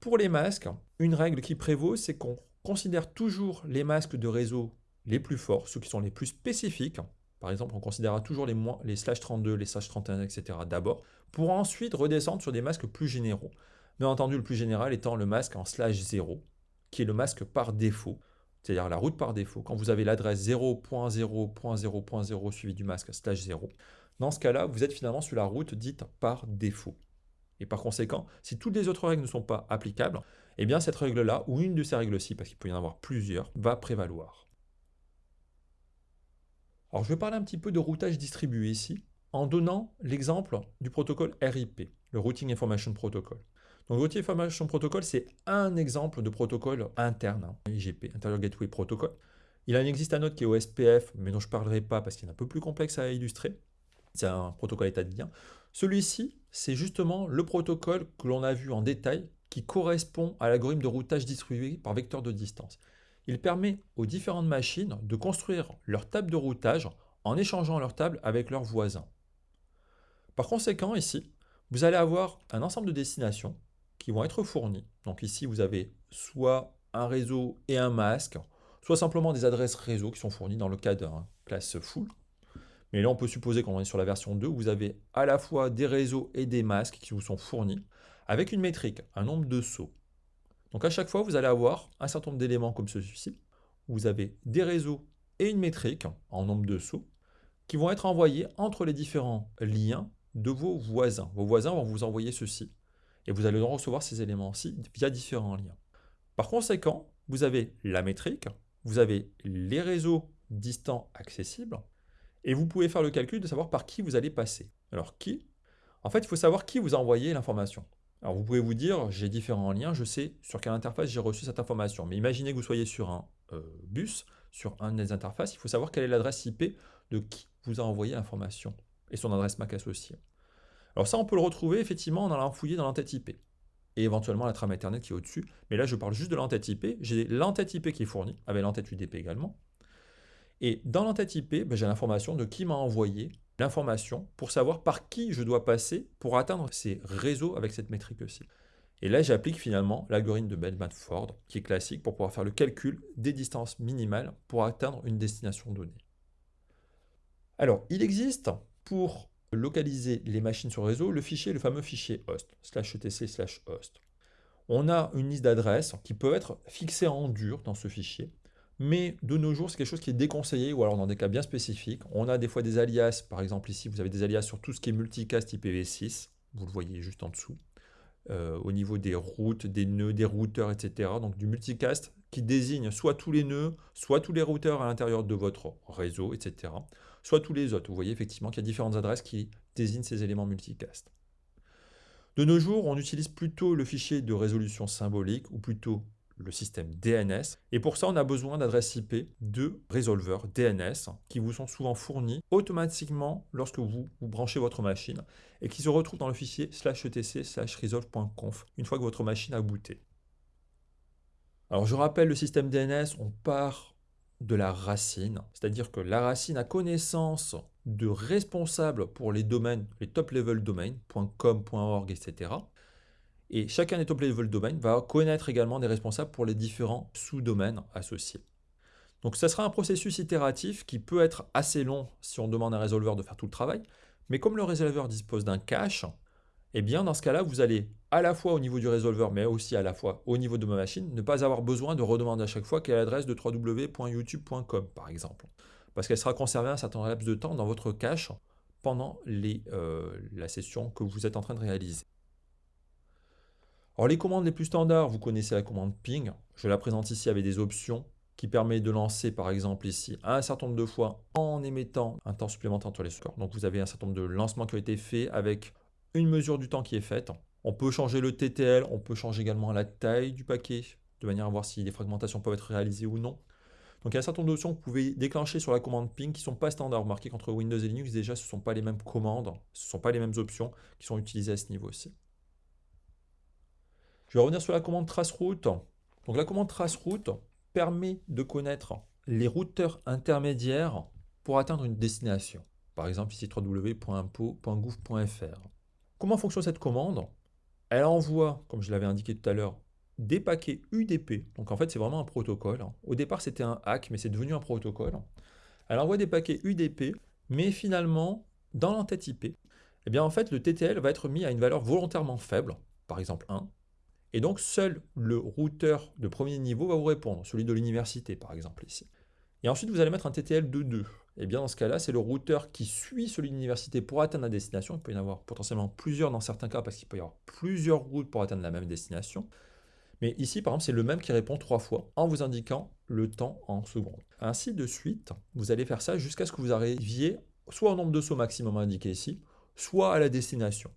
Pour les masques, une règle qui prévaut, c'est qu'on considère toujours les masques de réseau les plus forts, ceux qui sont les plus spécifiques. Par exemple, on considérera toujours les, les slash 32, les slash 31, etc. d'abord, pour ensuite redescendre sur des masques plus généraux. Bien entendu, le plus général étant le masque en slash 0, qui est le masque par défaut, c'est-à-dire la route par défaut. Quand vous avez l'adresse 0.0.0.0 suivi du masque slash 0, dans ce cas-là, vous êtes finalement sur la route dite par défaut. Et par conséquent, si toutes les autres règles ne sont pas applicables, eh bien cette règle-là, ou une de ces règles-ci, parce qu'il peut y en avoir plusieurs, va prévaloir. Alors je vais parler un petit peu de routage distribué ici, en donnant l'exemple du protocole RIP, le Routing Information Protocol. Donc Routing Information Protocol, c'est un exemple de protocole interne, hein, IGP, Interior Gateway Protocol. Il en existe un autre qui est OSPF, mais dont je ne parlerai pas parce qu'il est un peu plus complexe à illustrer. C'est un protocole état de lien. Celui-ci, c'est justement le protocole que l'on a vu en détail qui correspond à l'algorithme de routage distribué par vecteur de distance. Il permet aux différentes machines de construire leur table de routage en échangeant leur table avec leurs voisins. Par conséquent, ici, vous allez avoir un ensemble de destinations qui vont être fournies. Donc ici, vous avez soit un réseau et un masque, soit simplement des adresses réseau qui sont fournies dans le cas d'un classe full. Mais là, on peut supposer qu'on est sur la version 2, où vous avez à la fois des réseaux et des masques qui vous sont fournis, avec une métrique, un nombre de sauts, donc à chaque fois, vous allez avoir un certain nombre d'éléments comme ceci. Vous avez des réseaux et une métrique en nombre de sauts qui vont être envoyés entre les différents liens de vos voisins. Vos voisins vont vous envoyer ceci. Et vous allez recevoir ces éléments-ci via différents liens. Par conséquent, vous avez la métrique, vous avez les réseaux distants accessibles, et vous pouvez faire le calcul de savoir par qui vous allez passer. Alors qui? En fait, il faut savoir qui vous a envoyé l'information. Alors vous pouvez vous dire, j'ai différents liens, je sais sur quelle interface j'ai reçu cette information. Mais imaginez que vous soyez sur un euh, bus, sur un des interfaces, il faut savoir quelle est l'adresse IP de qui vous a envoyé l'information et son adresse MAC associée. Alors ça, on peut le retrouver effectivement en allant fouiller dans l'entête IP et éventuellement la trame Ethernet qui est au-dessus. Mais là, je parle juste de l'entête IP. J'ai l'entête IP qui est fournie, avec l'entête UDP également. Et dans l'entête IP, ben, j'ai l'information de qui m'a envoyé l'information pour savoir par qui je dois passer pour atteindre ces réseaux avec cette métrique-ci. Et là, j'applique finalement l'algorithme de Bell-Ford, qui est classique pour pouvoir faire le calcul des distances minimales pour atteindre une destination donnée. Alors, il existe pour localiser les machines sur réseau le fichier, le fameux fichier host, slash etc slash host. On a une liste d'adresses qui peuvent être fixées en dur dans ce fichier. Mais de nos jours, c'est quelque chose qui est déconseillé, ou alors dans des cas bien spécifiques. On a des fois des alias, par exemple ici, vous avez des alias sur tout ce qui est multicast IPv6, vous le voyez juste en dessous, euh, au niveau des routes, des nœuds, des routeurs, etc. Donc du multicast qui désigne soit tous les nœuds, soit tous les routeurs à l'intérieur de votre réseau, etc. Soit tous les autres. Vous voyez effectivement qu'il y a différentes adresses qui désignent ces éléments multicast. De nos jours, on utilise plutôt le fichier de résolution symbolique, ou plutôt le système DNS. Et pour ça, on a besoin d'adresses IP de résolveurs DNS qui vous sont souvent fournis automatiquement lorsque vous, branchez votre machine et qui se retrouvent dans le fichier slash etc slash resolve.conf une fois que votre machine a booté. Alors je rappelle le système DNS, on part de la racine, c'est-à-dire que la racine a connaissance de responsables pour les domaines, les top level domains, .com, .org, etc. Et chacun des top level domains va connaître également des responsables pour les différents sous-domaines associés. Donc ça sera un processus itératif qui peut être assez long si on demande à un résolveur de faire tout le travail, mais comme le résolveur dispose d'un cache, eh bien dans ce cas-là, vous allez à la fois au niveau du résolveur, mais aussi à la fois au niveau de ma machine, ne pas avoir besoin de redemander à chaque fois quelle est l'adresse de www.youtube.com par exemple, parce qu'elle sera conservée un certain laps de temps dans votre cache pendant euh, la session que vous êtes en train de réaliser. Alors les commandes les plus standards, vous connaissez la commande ping. Je la présente ici avec des options qui permet de lancer par exemple ici un certain nombre de fois en émettant un temps supplémentaire entre les scores. Donc vous avez un certain nombre de lancements qui ont été faits avec une mesure du temps qui est faite. On peut changer le TTL, on peut changer également la taille du paquet, de manière à voir si les fragmentations peuvent être réalisées ou non. Donc il y a un certain nombre d'options que vous pouvez déclencher sur la commande ping qui ne sont pas standards. Remarquez qu'entre Windows et Linux, déjà, ce ne sont pas les mêmes commandes, ce ne sont pas les mêmes options qui sont utilisées à ce niveau ci je vais revenir sur la commande traceroute. Donc la commande traceroute permet de connaître les routeurs intermédiaires pour atteindre une destination. Par exemple ici www.impo.gouv.fr. Comment fonctionne cette commande? Elle envoie, comme je l'avais indiqué tout à l'heure, des paquets UDP. Donc en fait c'est vraiment un protocole. Au départ c'était un hack mais c'est devenu un protocole. Elle envoie des paquets UDP mais finalement dans l'entête IP, eh bien en fait le TTL va être mis à une valeur volontairement faible, par exemple 1, et donc, seul le routeur de premier niveau va vous répondre, celui de l'université par exemple ici. Et ensuite, vous allez mettre un TTL de 2. Et bien dans ce cas-là, c'est le routeur qui suit celui de l'université pour atteindre la destination. Il peut y en avoir potentiellement plusieurs dans certains cas parce qu'il peut y avoir plusieurs routes pour atteindre la même destination. Mais ici, par exemple, c'est le même qui répond trois fois en vous indiquant le temps en secondes. Ainsi de suite, vous allez faire ça jusqu'à ce que vous arriviez soit au nombre de sauts maximum indiqué ici, soit à la destination.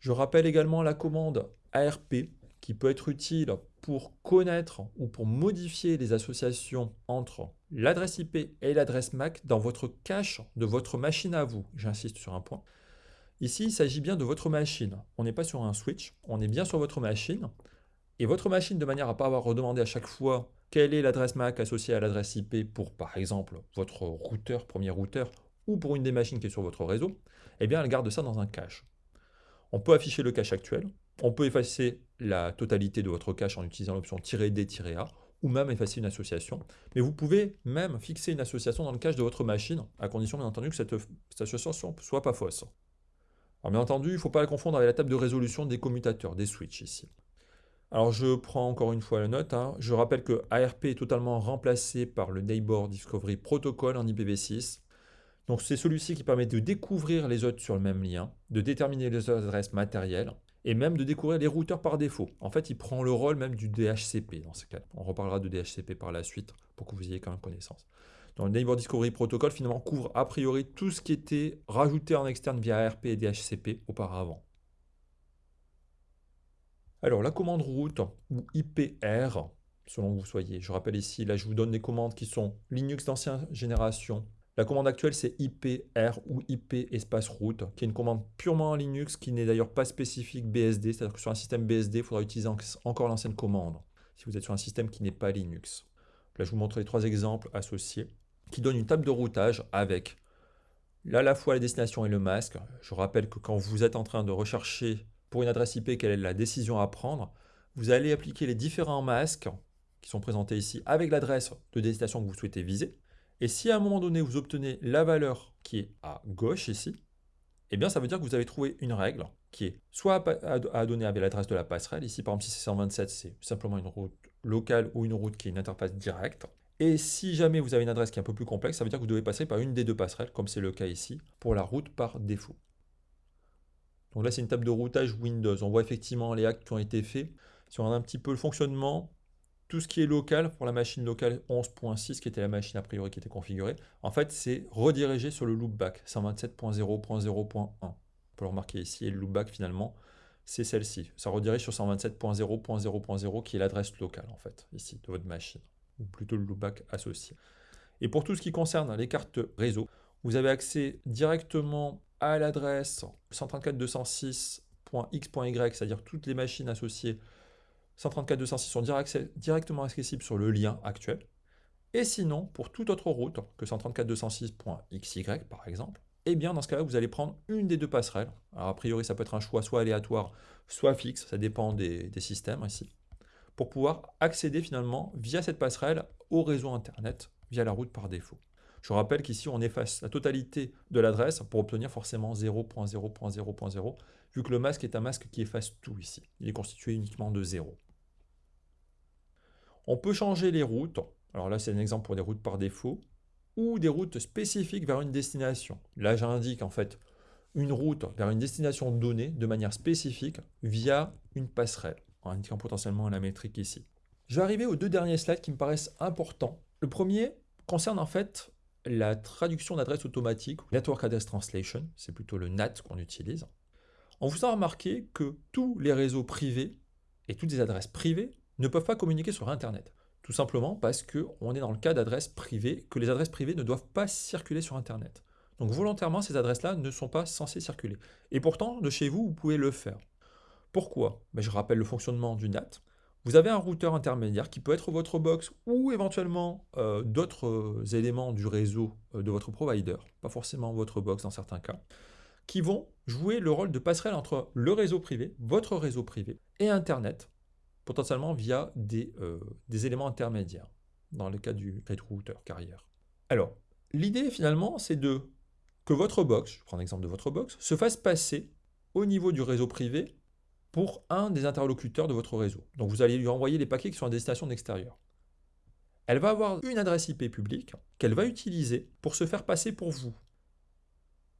Je rappelle également la commande ARP qui peut être utile pour connaître ou pour modifier les associations entre l'adresse IP et l'adresse MAC dans votre cache de votre machine à vous. J'insiste sur un point. Ici, il s'agit bien de votre machine. On n'est pas sur un switch, on est bien sur votre machine. Et votre machine, de manière à ne pas avoir redemandé à chaque fois quelle est l'adresse MAC associée à l'adresse IP pour, par exemple, votre routeur, premier routeur, ou pour une des machines qui est sur votre réseau, eh bien, elle garde ça dans un cache. On peut afficher le cache actuel, on peut effacer la totalité de votre cache en utilisant l'option "-d-a", ou même effacer une association. Mais vous pouvez même fixer une association dans le cache de votre machine, à condition bien entendu que cette, association ne soit pas fausse. Alors bien entendu, il ne faut pas la confondre avec la table de résolution des commutateurs, des switches ici. Alors je prends encore une fois la note, hein. je rappelle que ARP est totalement remplacé par le Neighbor Discovery Protocol en IPv6, donc c'est celui-ci qui permet de découvrir les autres sur le même lien, de déterminer les adresses matérielles, et même de découvrir les routeurs par défaut. En fait, il prend le rôle même du DHCP dans ce cas. On reparlera de DHCP par la suite pour que vous ayez quand même connaissance. Donc le Neighbor Discovery Protocol finalement couvre a priori tout ce qui était rajouté en externe via ARP et DHCP auparavant. Alors la commande route ou IPR, selon que vous soyez, je rappelle ici, là je vous donne des commandes qui sont Linux d'ancienne génération, la commande actuelle, c'est IPR ou IP espace route, qui est une commande purement en Linux, qui n'est d'ailleurs pas spécifique BSD, c'est-à-dire que sur un système BSD, il faudra utiliser encore l'ancienne commande, si vous êtes sur un système qui n'est pas Linux. Là, je vous montre les trois exemples associés, qui donnent une table de routage avec à la fois la destination et le masque. Je rappelle que quand vous êtes en train de rechercher pour une adresse IP quelle est la décision à prendre, vous allez appliquer les différents masques qui sont présentés ici avec l'adresse de destination que vous souhaitez viser. Et si à un moment donné, vous obtenez la valeur qui est à gauche ici, eh bien ça veut dire que vous avez trouvé une règle qui est soit à, donner avec l'adresse de la passerelle. Ici, par exemple, si c'est 127, c'est simplement une route locale ou une route qui est une interface directe. Et si jamais vous avez une adresse qui est un peu plus complexe, ça veut dire que vous devez passer par une des deux passerelles, comme c'est le cas ici, pour la route par défaut. Donc là, c'est une table de routage Windows. On voit effectivement les actes qui ont été faits. Si on regarde un petit peu le fonctionnement, tout ce qui est local, pour la machine locale 11.6, qui était la machine a priori qui était configurée, en fait, c'est redirigé sur le loopback 127.0.0.1. On peut le remarquer ici, et le loopback, finalement, c'est celle-ci. Ça redirige sur 127.0.0.0, qui est l'adresse locale, en fait, ici, de votre machine, ou plutôt le loopback associé. Et pour tout ce qui concerne les cartes réseau, vous avez accès directement à l'adresse 134.206.x.y, c'est-à-dire toutes les machines associées 134.206 sont directement accessibles sur le lien actuel. Et sinon, pour toute autre route que 134.206.xy par exemple, eh bien dans ce cas-là, vous allez prendre une des deux passerelles. Alors a priori, ça peut être un choix soit aléatoire, soit fixe, ça dépend des, des systèmes ici, pour pouvoir accéder finalement via cette passerelle au réseau Internet via la route par défaut. Je rappelle qu'ici, on efface la totalité de l'adresse pour obtenir forcément 0.0.0.0, vu que le masque est un masque qui efface tout ici. Il est constitué uniquement de 0. On peut changer les routes. Alors là, c'est un exemple pour des routes par défaut ou des routes spécifiques vers une destination. Là, j'indique en fait une route vers une destination donnée de manière spécifique via une passerelle, en indiquant potentiellement la métrique ici. Je vais arriver aux deux derniers slides qui me paraissent importants. Le premier concerne en fait la traduction d'adresse automatique, Network Address Translation, c'est plutôt le NAT qu'on utilise. On vous a remarqué que tous les réseaux privés et toutes les adresses privées ne peuvent pas communiquer sur Internet. Tout simplement parce qu'on est dans le cas d'adresses privées, que les adresses privées ne doivent pas circuler sur Internet. Donc volontairement, ces adresses-là ne sont pas censées circuler. Et pourtant, de chez vous, vous pouvez le faire. Pourquoi? Ben, Je rappelle le fonctionnement du NAT. Vous avez un routeur intermédiaire qui peut être votre box ou éventuellement euh, d'autres euh, éléments du réseau euh, de votre provider, pas forcément votre box dans certains cas, qui vont jouer le rôle de passerelle entre le réseau privé, votre réseau privé, et Internet potentiellement via des, euh, des éléments intermédiaires, dans le cas du router carrière. Alors, l'idée finalement, c'est de que votre box, je prends l'exemple de votre box, se fasse passer au niveau du réseau privé pour un des interlocuteurs de votre réseau. Donc vous allez lui envoyer les paquets qui sont à destination d'extérieur. Elle va avoir une adresse IP publique qu'elle va utiliser pour se faire passer pour vous.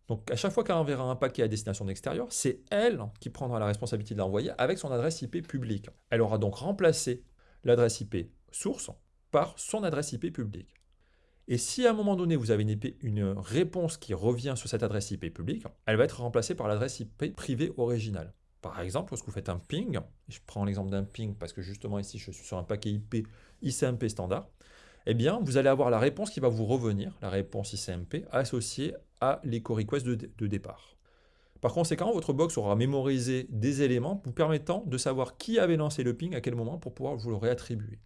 Donc à chaque fois qu'elle enverra un paquet à destination d'extérieur, c'est elle qui prendra la responsabilité de l'envoyer avec son adresse IP publique. Elle aura donc remplacé l'adresse IP source par son adresse IP publique. Et si à un moment donné vous avez une, une réponse qui revient sur cette adresse IP publique, elle va être remplacée par l'adresse IP privée originale. Par exemple, lorsque vous faites un ping, je prends l'exemple d'un ping parce que justement ici je suis sur un paquet IP ICMP standard, eh bien, vous allez avoir la réponse qui va vous revenir, la réponse ICMP, associée à l'écho request de, départ. Par conséquent, votre box aura mémorisé des éléments vous permettant de savoir qui avait lancé le ping à quel moment pour pouvoir vous le réattribuer.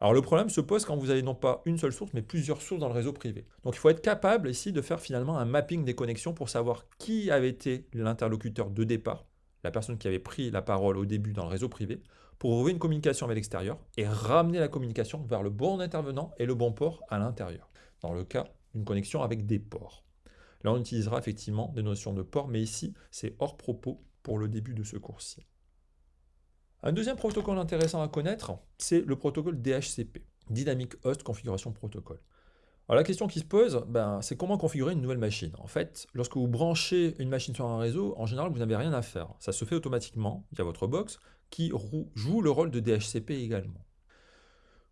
Alors le problème se pose quand vous avez non pas une seule source, mais plusieurs sources dans le réseau privé. Donc il faut être capable ici de faire finalement un mapping des connexions pour savoir qui avait été l'interlocuteur de départ, la personne qui avait pris la parole au début dans le réseau privé, pour ouvrir une communication avec l'extérieur et ramener la communication vers le bon intervenant et le bon port à l'intérieur, dans le cas d'une connexion avec des ports. Là, on utilisera effectivement des notions de port, mais ici, c'est hors propos pour le début de ce cours-ci. Un deuxième protocole intéressant à connaître, c'est le protocole DHCP, Dynamic Host Configuration Protocol. Alors la question qui se pose, ben, c'est comment configurer une nouvelle machine? En fait, lorsque vous branchez une machine sur un réseau, en général, vous n'avez rien à faire. Ça se fait automatiquement via votre box, qui joue le rôle de DHCP également.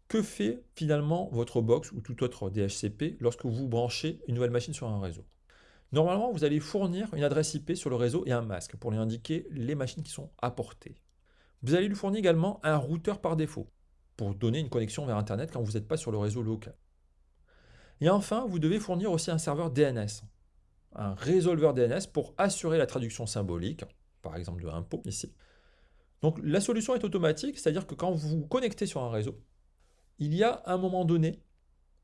Que fait finalement votre box ou tout autre DHCP lorsque vous branchez une nouvelle machine sur un réseau? Normalement, vous allez fournir une adresse IP sur le réseau et un masque pour lui indiquer les machines qui sont apportées. Vous allez lui fournir également un routeur par défaut pour donner une connexion vers Internet quand vous n'êtes pas sur le réseau local. Et enfin, vous devez fournir aussi un serveur DNS, un résolveur DNS pour assurer la traduction symbolique, par exemple de impôt ici. Donc la solution est automatique, c'est-à-dire que quand vous vous connectez sur un réseau, il y a à un moment donné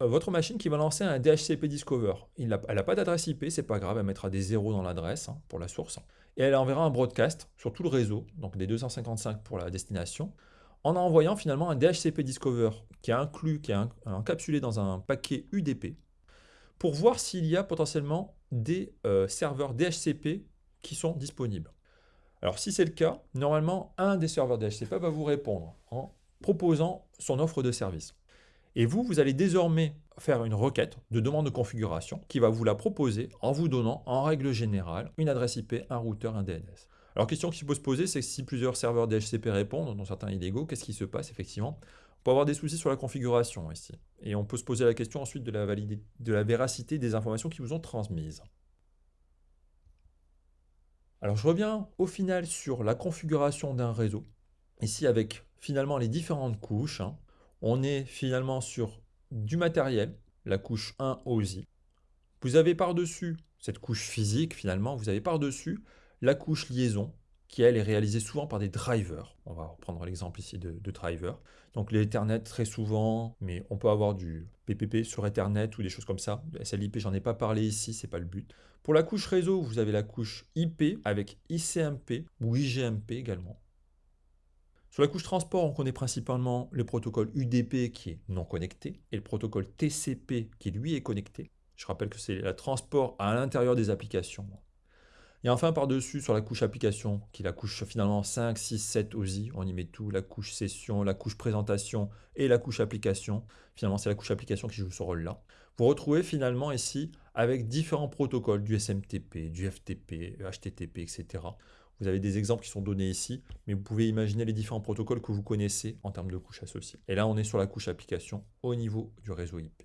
euh, votre machine qui va lancer un DHCP Discover. elle n'a pas d'adresse IP, c'est pas grave, elle mettra des zéros dans l'adresse hein, pour la source. Et elle enverra un broadcast sur tout le réseau, donc des 255 pour la destination, en envoyant finalement un DHCP Discover qui est inclus, qui est encapsulé dans un paquet UDP, pour voir s'il y a potentiellement des euh, serveurs DHCP qui sont disponibles. Alors si c'est le cas, normalement, un des serveurs DHCP va vous répondre en proposant son offre de service. Et vous, vous allez désormais faire une requête de demande de configuration qui va vous la proposer en vous donnant en règle générale une adresse IP, un routeur, un DNS. Alors question qui peut se poser, c'est que si plusieurs serveurs DHCP répondent, dont certains illégaux, qu'est-ce qui se passe effectivement? On peut avoir des soucis sur la configuration ici. Et on peut se poser la question ensuite de la, de la véracité des informations qui vous ont transmises. Alors je reviens au final sur la configuration d'un réseau. Ici avec finalement les différentes couches. Hein. On est finalement sur du matériel, la couche 1 OSI. Vous avez par-dessus cette couche physique finalement, vous avez par-dessus la couche liaison, qui elle est réalisée souvent par des drivers. On va reprendre l'exemple ici de, de driver. Donc l'Ethernet très souvent, mais on peut avoir du PPP sur Ethernet ou des choses comme ça. SLIP, j'en ai pas parlé ici, c'est pas le but. Pour la couche réseau, vous avez la couche IP avec ICMP ou IGMP également. Sur la couche transport, on connaît principalement le protocole UDP qui est non connecté et le protocole TCP qui lui est connecté. Je rappelle que c'est le transport à l'intérieur des applications. Et enfin, par-dessus, sur la couche application, qui est la couche finalement 5, 6, 7 OSI, on y met tout, la couche session, la couche présentation et la couche application. Finalement, c'est la couche application qui joue ce rôle-là. Vous retrouvez finalement ici avec différents protocoles, du SMTP, du FTP, HTTP, etc. Vous avez des exemples qui sont donnés ici, mais vous pouvez imaginer les différents protocoles que vous connaissez en termes de couches associées. Et là, on est sur la couche application au niveau du réseau IP.